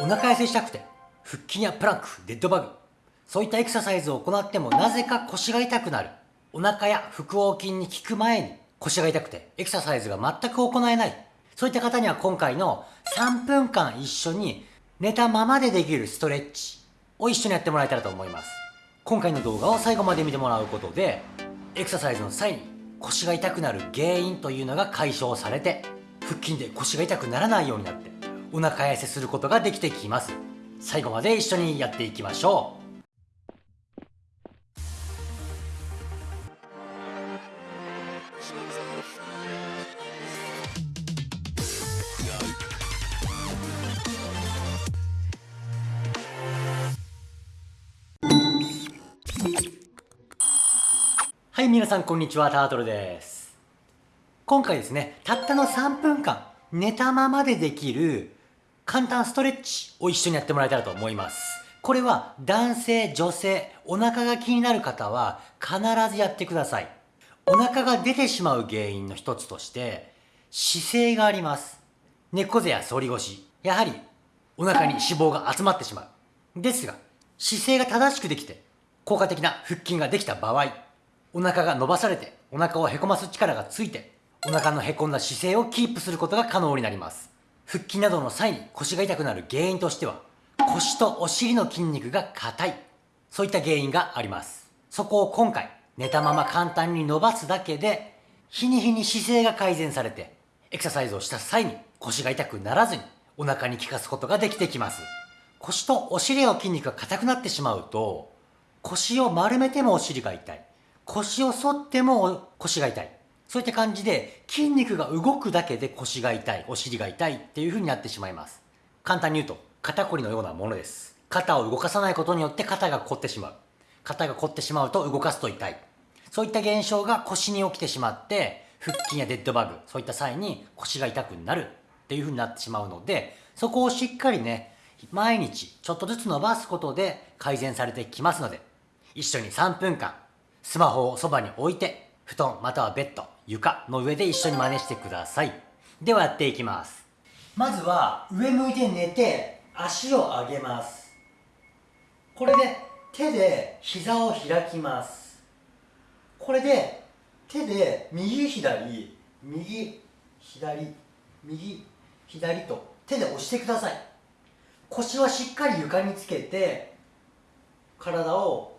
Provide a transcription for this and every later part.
お腹痩せしたくて腹筋やプランクデッドバグ。そういったエクササイズを行ってもなぜか腰が痛くなる。お腹や腹横筋に効く前に腰が痛くてエクササイズが全く行えない。そういった方には今回の3分間一緒に寝たままでできるストレッチを一緒にやってもらえたらと思います。今回の動画を最後まで見てもらうことでエクササイズの際に腰が痛くなる原因というのが解消されて腹筋で腰が痛くならないようになってお腹痩せすることができてきます最後まで一緒にやっていきましょうはい、皆さんこんにちは、タートルです。今回ですね、たったの3分間、寝たままでできる簡単ストレッチを一緒にやってもらえたらと思います。これは男性、女性、お腹が気になる方は必ずやってください。お腹が出てしまう原因の一つとして、姿勢があります。猫背や反り腰、やはりお腹に脂肪が集まってしまう。ですが、姿勢が正しくできて、効果的な腹筋ができた場合、お腹が伸ばされてお腹をへこます力がついてお腹のへこんだ姿勢をキープすることが可能になります腹筋などの際に腰が痛くなる原因としては腰とお尻の筋肉が硬い。そういった原因があります。そこを今回寝たまま簡単に伸ばすだけで日に日に姿勢が改善されてエクササイズをした際に腰が痛くならずにお腹に効かすことができてきます。腰とお尻の筋肉が硬くなってしまうと腰を丸めてもお尻が痛い。腰を反っても腰が痛い。そういった感じで筋肉が動くだけで腰が痛い、お尻が痛いっていう風になってしまいます。簡単に言うと肩こりのようなものです。肩を動かさないことによって肩が凝ってしまう。肩が凝ってしまうと動かすと痛い。そういった現象が腰に起きてしまって腹筋やデッドバグ、そういった際に腰が痛くなるっていう風になってしまうので、そこをしっかりね、毎日ちょっとずつ伸ばすことで改善されてきますので、一緒に3分間スマホをそばに置いて、布団またはベッド、床の上で一緒に真似してください。ではやっていきます。まずは上向いて寝て足を上げます。これで手で膝を開きます。これで手で右左、右、左、右、左と手で押してください。腰はしっかり床につけて体を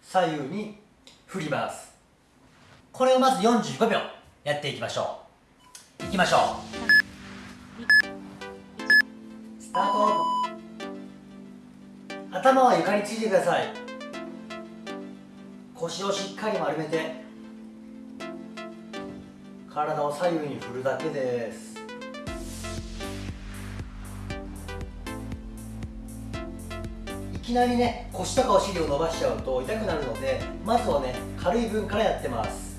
左右に振りますこれをまず45秒やっていきましょう。いきましょう。スタート。頭は床についてください。腰をしっかり丸めて。体を左右に振るだけです。いきなりね腰とかお尻を伸ばしちゃうと痛くなるのでまずはね軽い分からやってます。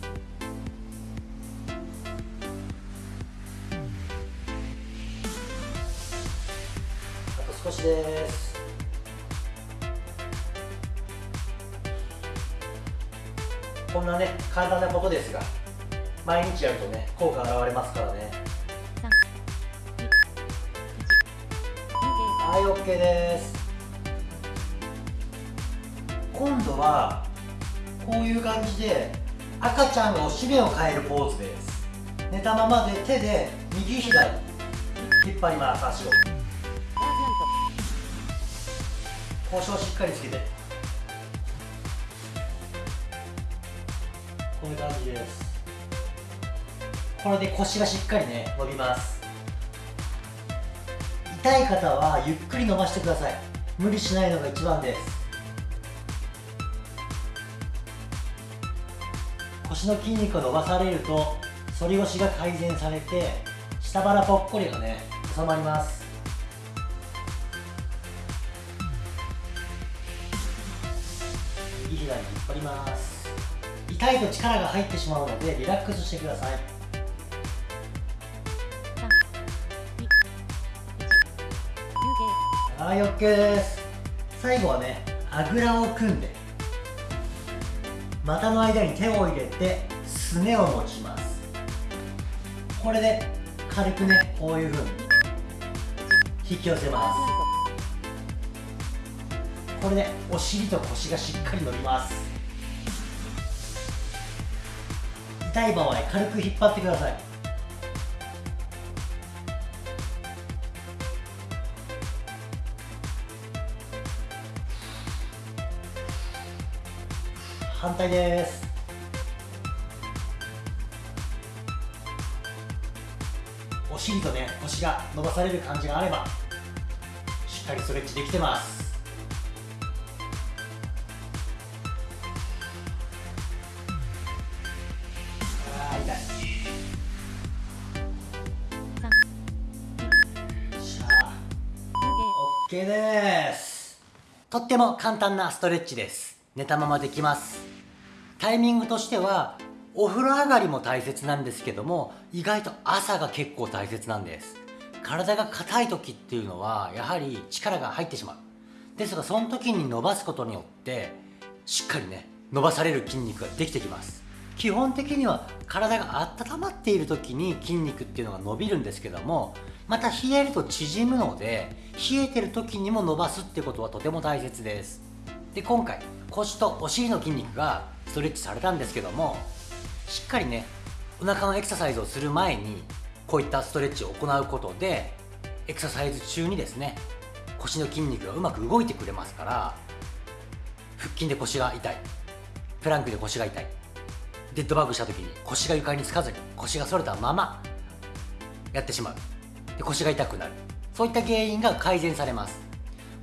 少しです。こんなね簡単なことですが毎日やるとね効果現れますからね。はい OK です。今度はこういう感じで赤ちゃんがお尻を変えるポーズです。寝たままで手で右左引っ張ります足を。腰をしっかりつけて。こういう感じです。これで腰がしっかりね伸びます。痛い方はゆっくり伸ばしてください。無理しないのが一番です。腰の筋肉が伸ばされると反り腰が改善されて下腹ぽっこりがね収まります。右左引っ張ります。痛いと力が入ってしまうのでリラックスしてください。はい OK です。最後はねあぐらを組んで股の間に手を入れてすねを持ちます。これで軽くねこういう風に引き寄せます。これでお尻と腰がしっかり伸びます。痛い場合軽く引っ張ってください。反対です。お尻とね腰が伸ばされる感じがあればしっかりストレッチできてます。OK です。とっても簡単なストレッチです。寝たままできます。タイミングとしてはお風呂上がりも大切なんですけども意外と朝が結構大切なんです。体が硬い時っていうのはやはり力が入ってしまう。ですがその時に伸ばすことによってしっかりね伸ばされる筋肉ができてきます。基本的には体が温まっている時に筋肉っていうのが伸びるんですけどもまた冷えると縮むので冷えてる時にも伸ばすってことはとても大切です。で今回腰とお尻の筋肉がストレッチされたんですけどもしっかりねお腹のエクササイズをする前にこういったストレッチを行うことでエクササイズ中にですね腰の筋肉がうまく動いてくれますから腹筋で腰が痛いプランクで腰が痛いデッドバッグした時に腰が床につかずに腰が反れたままやってしまう。で腰が痛くなる。そういった原因が改善されます。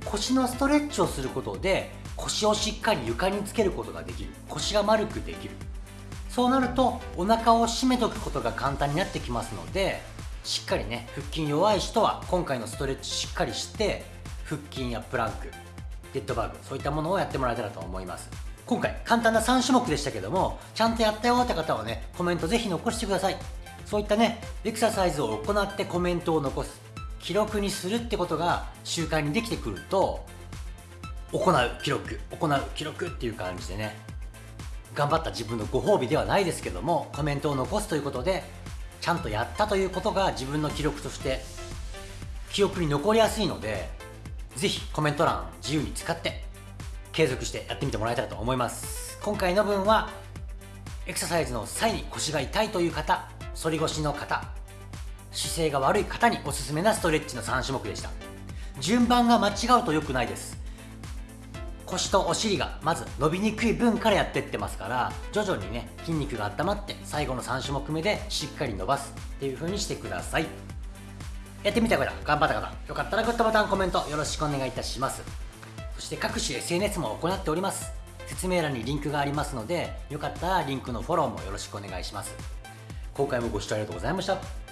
腰のストレッチをすることで腰をしっかり床につけることができる。腰が丸くできる。そうなるとお腹を締めとくことが簡単になってきますのでしっかりね腹筋弱い人は今回のストレッチしっかりして腹筋やプランクデッドバーグそういったものをやってもらえたらと思います。今回簡単な3種目でしたけどもちゃんとやったよって方はねコメントぜひ残してください。そういったねエクササイズを行ってコメントを残す。記録にするってことが習慣にできてくると行う記録行う記録っていう感じでね頑張った自分のご褒美ではないですけどもコメントを残すということでちゃんとやったということが自分の記録として記憶に残りやすいのでぜひコメント欄自由に使って継続してやってみてもらえたらと思います。今回の分はエクササイズの際に腰が痛いという方反り腰の方姿勢が悪い方におすすめなストレッチの3種目でした。順番が間違うと良くないです。腰とお尻がまず伸びにくい分からやってってますから徐々にね筋肉が温まって最後の3種目目でしっかり伸ばすっていう風にしてください。やってみた方頑張った方よかったらグッドボタンコメントよろしくお願いいたします。そして各種 SNS も行っております。説明欄にリンクがありますのでよかったらリンクのフォローもよろしくお願いします。今回もご視聴ありがとうございました。